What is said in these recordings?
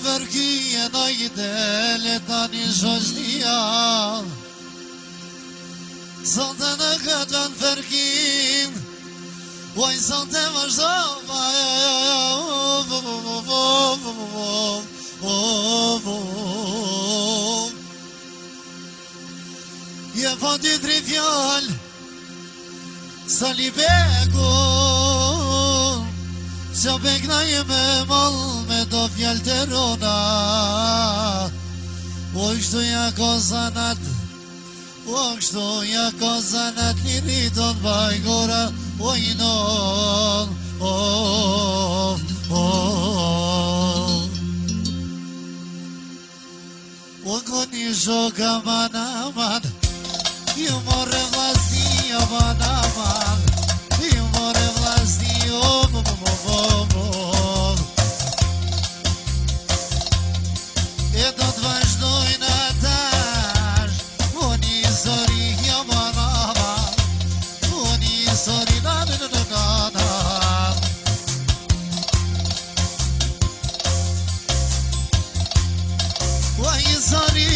vërgjë edhe i dele ta një zhoshtia Zonte në këtë në vërgjim Uaj zonte më zhova Je po të tri që bëgnaj me mol me do fjallë të rrona o po kështu ja ko zanat o po kështu ja ko zanat një rriton bëj gora o po i o o këtë një shoka ma naman i morre vlastia ma naman i morre vlastia izori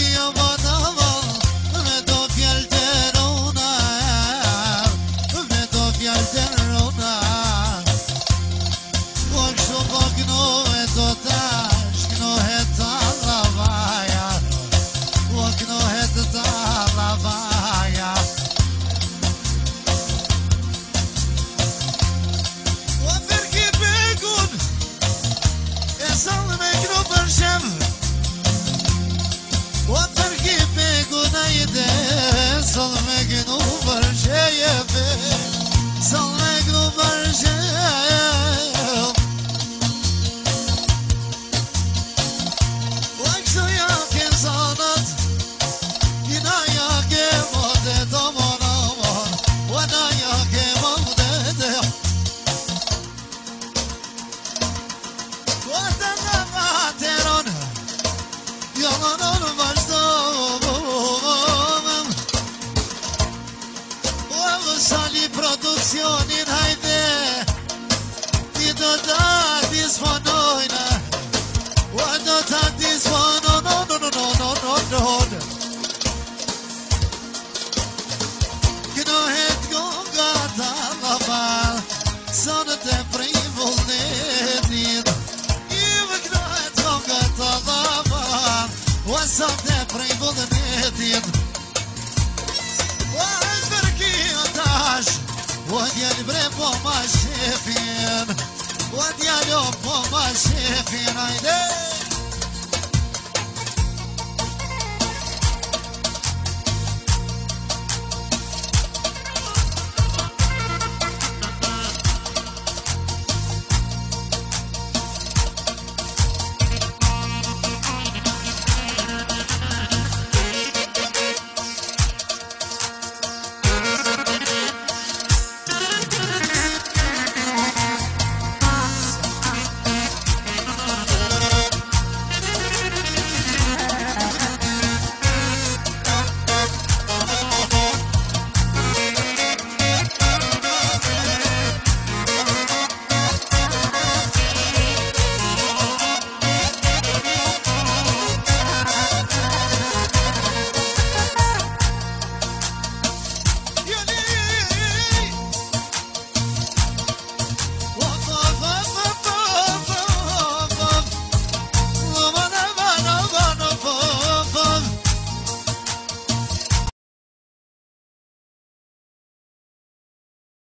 isyonin haydi Dido da disfan oyna Vado da disfan on on on on on on on Gnahet gongar da laval Sana te primul nedid Iva gnahet gongar da laval Wasam djali bre po ma shefin Ua djali o po ma shefin